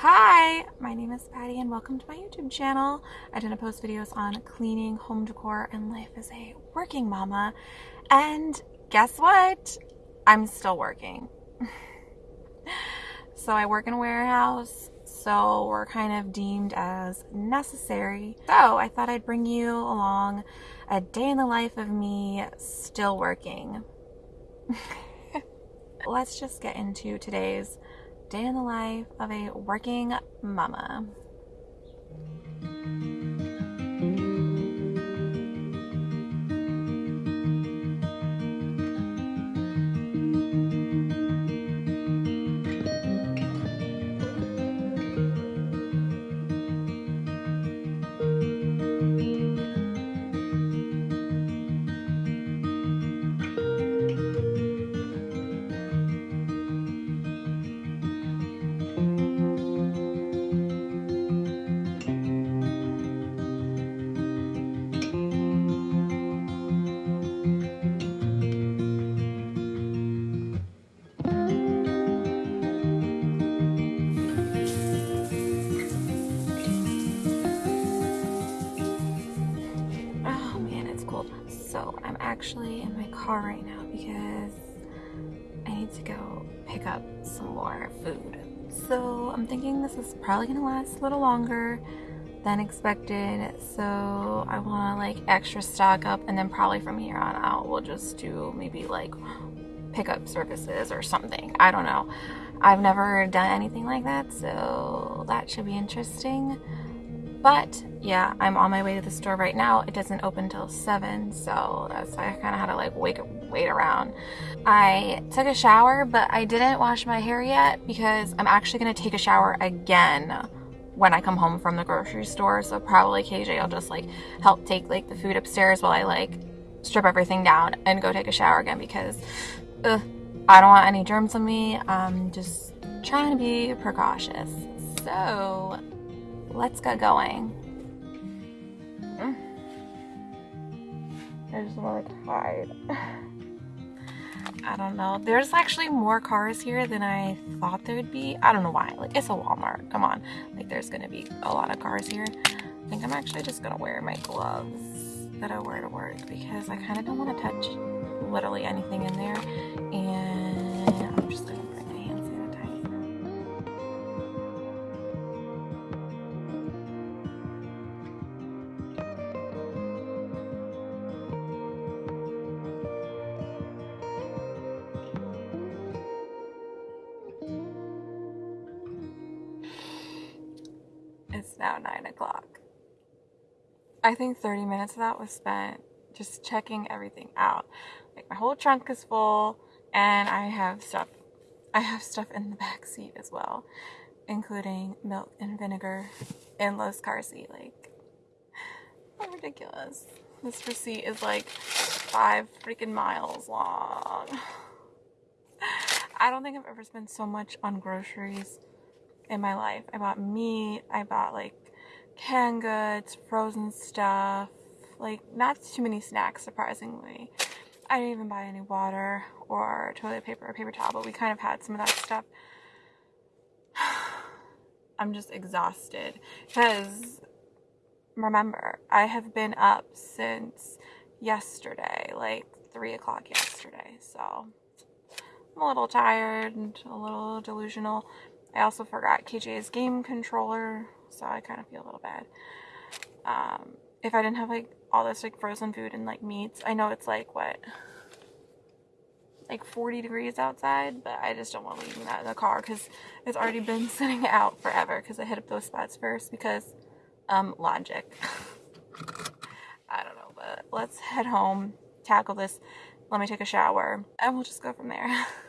Hi, my name is Patty and welcome to my YouTube channel. I tend to post videos on cleaning, home decor, and life as a working mama. And guess what? I'm still working. so I work in a warehouse, so we're kind of deemed as necessary. So I thought I'd bring you along a day in the life of me still working. Let's just get into today's day in the life of a working mama. Cold. So I'm actually in my car right now because I need to go pick up some more food. So I'm thinking this is probably gonna last a little longer than expected. So I wanna like extra stock up and then probably from here on out we'll just do maybe like pickup services or something. I don't know. I've never done anything like that, so that should be interesting. But yeah, I'm on my way to the store right now. It doesn't open till 7, so that's why I kind of had to like wait, wait around. I took a shower, but I didn't wash my hair yet because I'm actually going to take a shower again when I come home from the grocery store. So probably KJ will just like help take like the food upstairs while I like strip everything down and go take a shower again because ugh, I don't want any germs on me. I'm just trying to be precautious. So let's get going. I just want to like hide. I don't know. There's actually more cars here than I thought there would be. I don't know why. Like it's a Walmart. Come on. Like there's gonna be a lot of cars here. I think I'm actually just gonna wear my gloves that I wear to work because I kind of don't want to touch literally anything in there. And now nine o'clock. I think 30 minutes of that was spent just checking everything out. Like my whole trunk is full and I have stuff I have stuff in the back seat as well, including milk and vinegar in Lowe's car seat. Like how ridiculous. This receipt is like five freaking miles long. I don't think I've ever spent so much on groceries in my life. I bought meat, I bought like canned goods, frozen stuff, like not too many snacks surprisingly. I didn't even buy any water or toilet paper or paper towel, but we kind of had some of that stuff. I'm just exhausted because remember, I have been up since yesterday, like three o'clock yesterday, so I'm a little tired and a little delusional. I also forgot KJ's game controller, so I kind of feel a little bad. Um, if I didn't have like all this like frozen food and like meats, I know it's like what, like 40 degrees outside, but I just don't want to leave that in the car because it's already been sitting out forever because I hit up those spots first because, um, logic. I don't know, but let's head home, tackle this, let me take a shower, and we'll just go from there.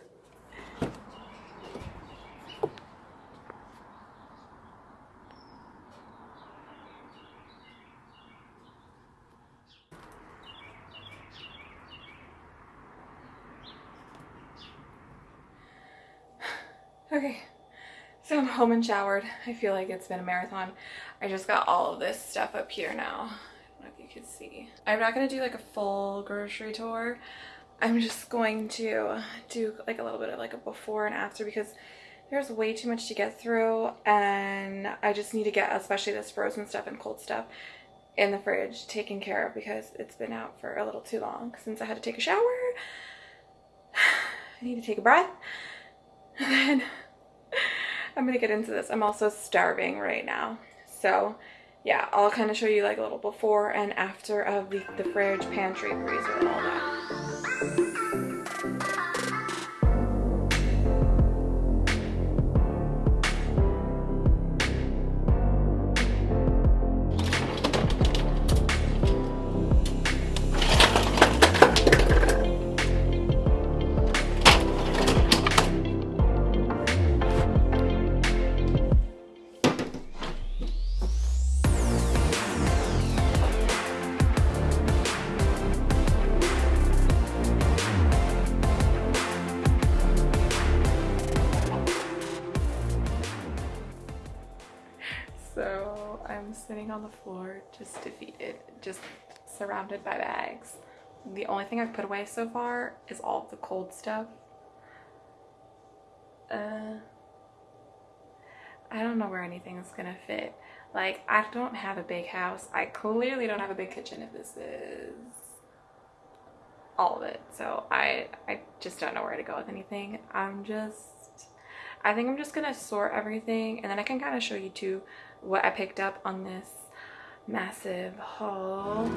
Okay, so I'm home and showered. I feel like it's been a marathon. I just got all of this stuff up here now. I don't know if you can see. I'm not gonna do like a full grocery tour. I'm just going to do like a little bit of like a before and after because there's way too much to get through and I just need to get especially this frozen stuff and cold stuff in the fridge taken care of because it's been out for a little too long since I had to take a shower. I need to take a breath and then I'm gonna get into this. I'm also starving right now. So yeah, I'll kind of show you like a little before and after of the, the fridge, pantry, freezer, and all that. On the floor, just defeated, just surrounded by bags. The only thing I've put away so far is all the cold stuff. Uh, I don't know where anything's gonna fit. Like, I don't have a big house. I clearly don't have a big kitchen if this is all of it. So I, I just don't know where to go with anything. I'm just, I think I'm just gonna sort everything and then I can kind of show you too what I picked up on this massive haul.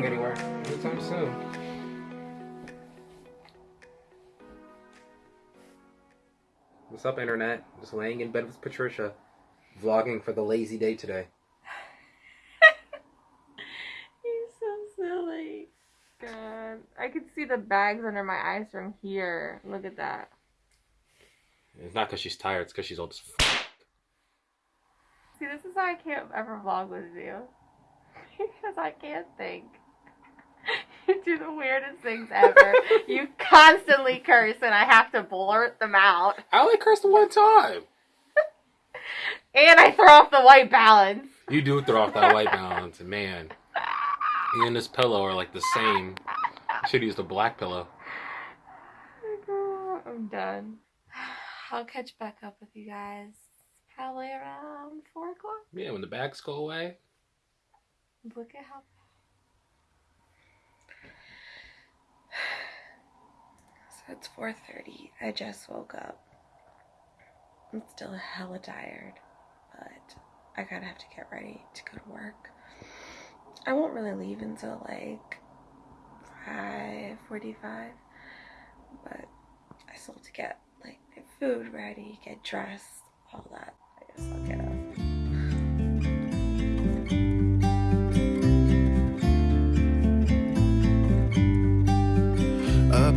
Going anywhere anytime soon. What's up, internet? Just laying in bed with Patricia, vlogging for the lazy day today. You're so silly. God. I could see the bags under my eyes from here. Look at that. It's not because she's tired, it's because she's old as f- See, this is why I can't ever vlog with you. because I can't think. You do the weirdest things ever. you constantly curse and I have to blurt them out. I only cursed one time. And I throw off the white balance. You do throw off that white balance, man, you and this pillow are like the same. Should have used a black pillow. I'm done. I'll catch back up with you guys probably around 4 o'clock. Yeah, when the bags go away. Look at how. So it's 4:30. I just woke up. I'm still hella tired, but I kind of have to get ready to go to work. I won't really leave until like 5:45, but I still have to get like my food ready, get dressed, all that. I guess I'll get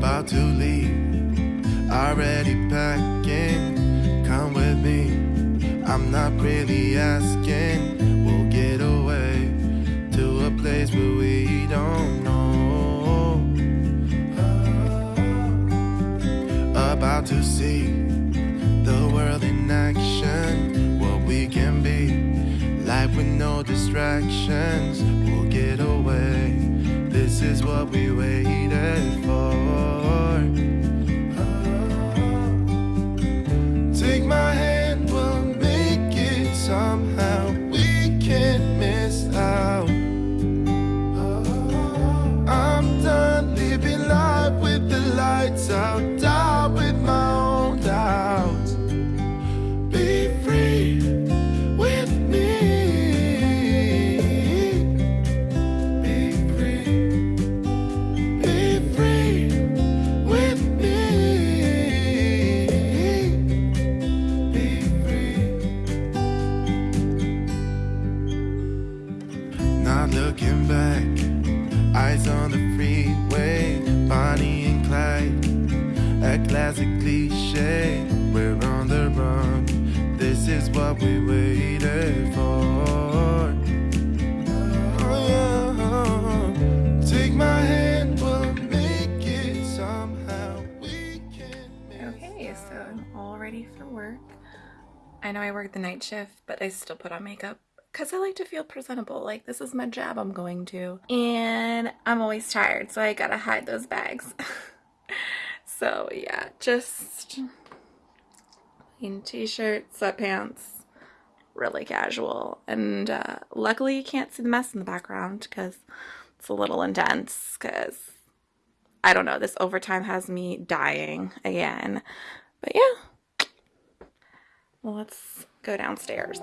about to leave. Already packing, come with me. I'm not really asking. We'll get away to a place where we don't know. Uh, about to see the world in action, what we can be. Life with no distractions, we'll get away. This is what we waited work. I know I work the night shift, but I still put on makeup because I like to feel presentable. Like, this is my job I'm going to. And I'm always tired, so I gotta hide those bags. so, yeah, just in t shirt, sweatpants, really casual. And uh, luckily, you can't see the mess in the background because it's a little intense. Because I don't know, this overtime has me dying again. But yeah, let's go downstairs.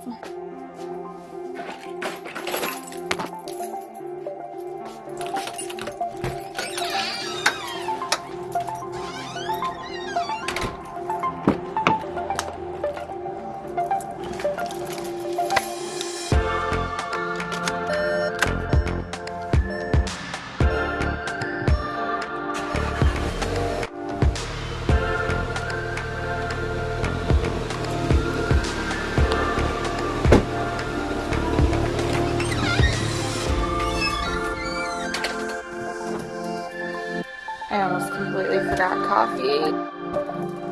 Forgot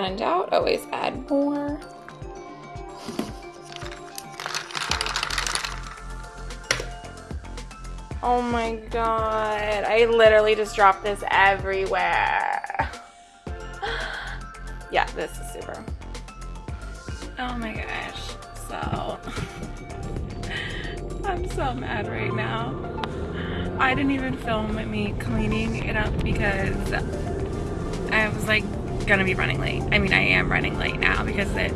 When in doubt, always add more. Oh my god, I literally just dropped this everywhere. yeah, this is super. Oh my gosh, so I'm so mad right now. I didn't even film me cleaning it up because I was like gonna be running late. I mean, I am running late now because it's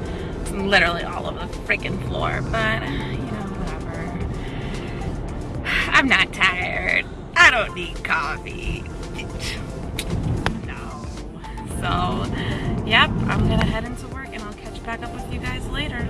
literally all over the freaking floor, but you know, whatever. I'm not tired. I don't need coffee. No. So, yep, I'm gonna head into work and I'll catch back up with you guys later.